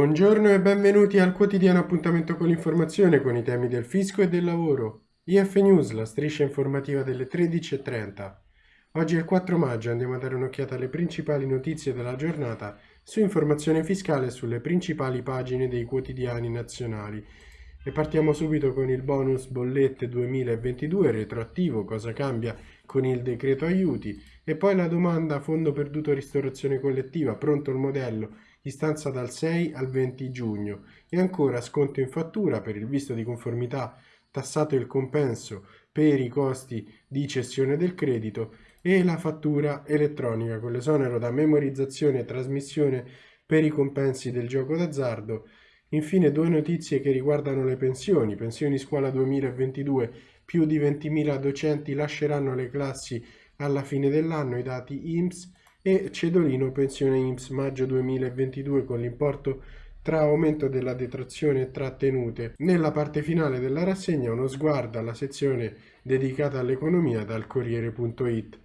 Buongiorno e benvenuti al quotidiano appuntamento con l'informazione con i temi del fisco e del lavoro. IF News, la striscia informativa delle 13.30. Oggi è il 4 maggio, andiamo a dare un'occhiata alle principali notizie della giornata su informazione fiscale sulle principali pagine dei quotidiani nazionali. E partiamo subito con il bonus bollette 2022 retroattivo, cosa cambia con il decreto aiuti, e poi la domanda fondo perduto ristorazione collettiva, pronto il modello istanza dal 6 al 20 giugno e ancora sconto in fattura per il visto di conformità tassato il compenso per i costi di cessione del credito e la fattura elettronica con l'esonero da memorizzazione e trasmissione per i compensi del gioco d'azzardo. Infine due notizie che riguardano le pensioni. Pensioni scuola 2022, più di 20.000 docenti lasceranno le classi alla fine dell'anno, i dati IMSS e Cedolino pensione IMSS maggio 2022 con l'importo tra aumento della detrazione e trattenute. Nella parte finale della rassegna uno sguardo alla sezione dedicata all'economia dal Corriere.it.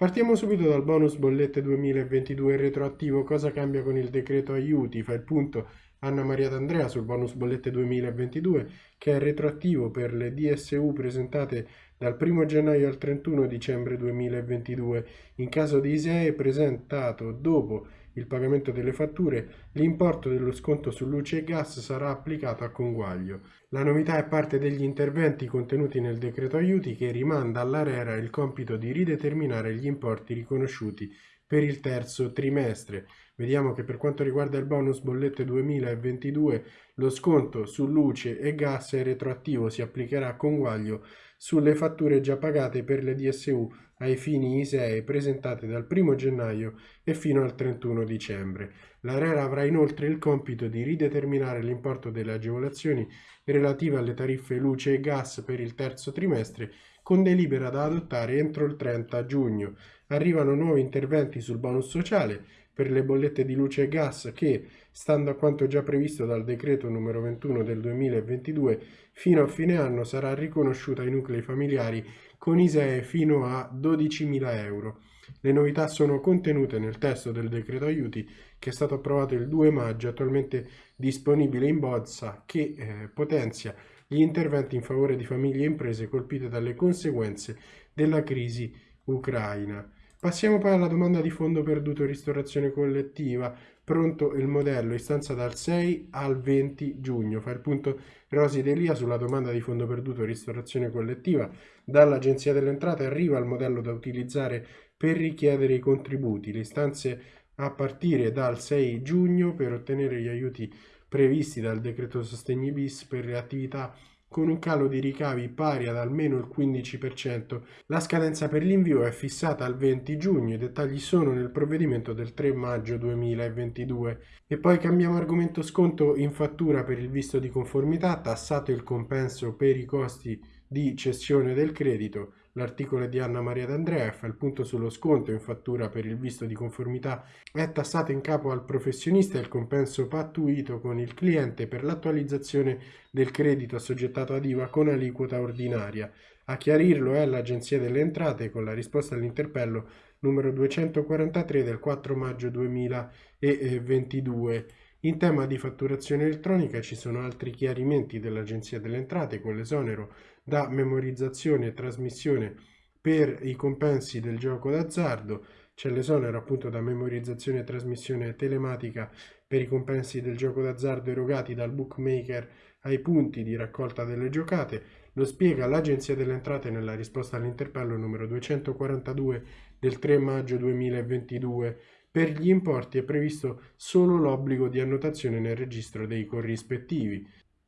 Partiamo subito dal bonus bollette 2022 retroattivo, cosa cambia con il decreto aiuti, fa il punto Anna Maria D'Andrea sul bonus bollette 2022 che è retroattivo per le DSU presentate dal 1 gennaio al 31 dicembre 2022. In caso di ISEE presentato dopo il pagamento delle fatture, l'importo dello sconto su luce e gas sarà applicato a conguaglio. La novità è parte degli interventi contenuti nel decreto aiuti che rimanda all'ARERA il compito di rideterminare gli importi riconosciuti per il terzo trimestre. Vediamo che per quanto riguarda il bonus bollette 2022 lo sconto su luce e gas è retroattivo, si applicherà a conguaglio sulle fatture già pagate per le DSU ai fini ISEE presentate dal 1 gennaio e fino al 31 dicembre. L'ARERA avrà inoltre il compito di rideterminare l'importo delle agevolazioni relative alle tariffe luce e gas per il terzo trimestre con delibera da adottare entro il 30 giugno. Arrivano nuovi interventi sul bonus sociale per le bollette di luce e gas che, stando a quanto già previsto dal decreto numero 21 del 2022, fino a fine anno sarà riconosciuta ai nuclei familiari con ISEE fino a 12.000 euro. Le novità sono contenute nel testo del decreto aiuti che è stato approvato il 2 maggio, attualmente disponibile in bozza, che eh, potenzia gli interventi in favore di famiglie e imprese colpite dalle conseguenze della crisi ucraina. Passiamo poi alla domanda di fondo perduto ristorazione collettiva. Pronto il modello, istanza dal 6 al 20 giugno. Fa il punto Rosi Delia sulla domanda di fondo perduto ristorazione collettiva. Dall'Agenzia delle Entrate arriva il modello da utilizzare per richiedere i contributi. Le istanze a partire dal 6 giugno per ottenere gli aiuti previsti dal decreto sostegni bis per le attività con un calo di ricavi pari ad almeno il 15%. La scadenza per l'invio è fissata al 20 giugno, i dettagli sono nel provvedimento del 3 maggio 2022. E poi cambiamo argomento sconto in fattura per il visto di conformità, tassato il compenso per i costi di cessione del credito. L'articolo di Anna Maria D'Andrea fa il punto sullo sconto in fattura per il visto di conformità. È tassato in capo al professionista il compenso pattuito con il cliente per l'attualizzazione del credito assoggettato ad IVA con aliquota ordinaria. A chiarirlo è l'Agenzia delle Entrate con la risposta all'interpello numero 243 del 4 maggio 2022. In tema di fatturazione elettronica ci sono altri chiarimenti dell'Agenzia delle Entrate con l'esonero da memorizzazione e trasmissione per i compensi del gioco d'azzardo, c'è l'esonero appunto da memorizzazione e trasmissione telematica per i compensi del gioco d'azzardo erogati dal bookmaker ai punti di raccolta delle giocate, lo spiega l'Agenzia delle Entrate nella risposta all'interpello numero 242 del 3 maggio 2022. Per gli importi è previsto solo l'obbligo di annotazione nel registro dei corrispettivi.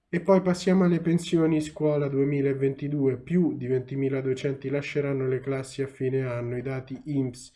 E poi passiamo alle pensioni. Scuola 2022, più di 20.000 docenti lasceranno le classi a fine anno, i dati INPS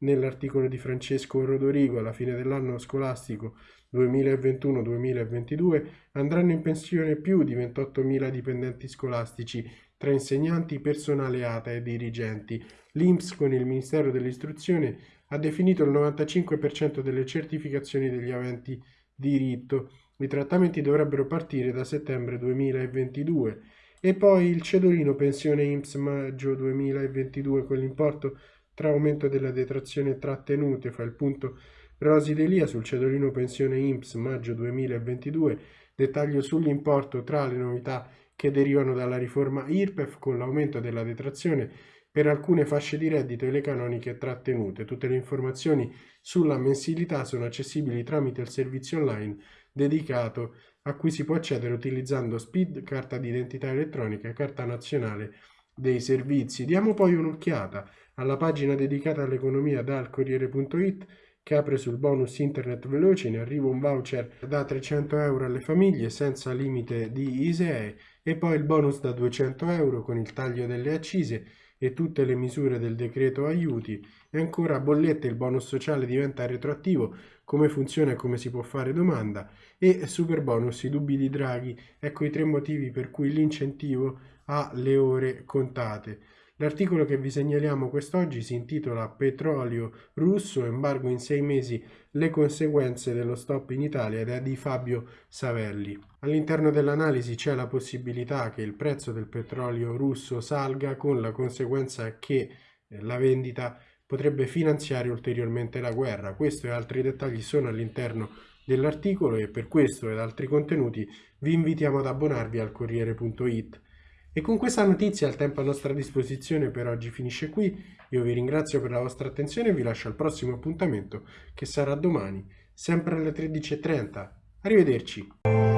nell'articolo di Francesco Rodorigo alla fine dell'anno scolastico 2021-2022 andranno in pensione più di 28.000 dipendenti scolastici tra insegnanti, personale ATA e dirigenti. L'INPS con il Ministero dell'Istruzione ha definito il 95% delle certificazioni degli aventi diritto i trattamenti dovrebbero partire da settembre 2022 e poi il cedolino pensione IMSS maggio 2022 con l'importo tra aumento della detrazione trattenute fa il punto Rosi Delia sul cedolino pensione INPS maggio 2022, dettaglio sull'importo tra le novità che derivano dalla riforma IRPEF con l'aumento della detrazione per alcune fasce di reddito e le canoniche trattenute. Tutte le informazioni sulla mensilità sono accessibili tramite il servizio online dedicato a cui si può accedere utilizzando SPID, carta d'identità elettronica e carta nazionale dei servizi. Diamo poi un'occhiata alla pagina dedicata all'economia dal Corriere.it che apre sul bonus internet veloce, in arrivo un voucher da 300 euro alle famiglie senza limite di ISEE e poi il bonus da 200 euro con il taglio delle accise e tutte le misure del decreto aiuti. E ancora bollette il bonus sociale diventa retroattivo come funziona e come si può fare domanda e super bonus i dubbi di Draghi. Ecco i tre motivi per cui l'incentivo ha le ore contate L'articolo che vi segnaliamo quest'oggi si intitola Petrolio russo, embargo in sei mesi, le conseguenze dello stop in Italia ed è di Fabio Savelli. All'interno dell'analisi c'è la possibilità che il prezzo del petrolio russo salga con la conseguenza che eh, la vendita potrebbe finanziare ulteriormente la guerra. Questo e altri dettagli sono all'interno dell'articolo e per questo ed altri contenuti vi invitiamo ad abbonarvi al Corriere.it. E con questa notizia il tempo a nostra disposizione per oggi finisce qui. Io vi ringrazio per la vostra attenzione e vi lascio al prossimo appuntamento che sarà domani, sempre alle 13.30. Arrivederci.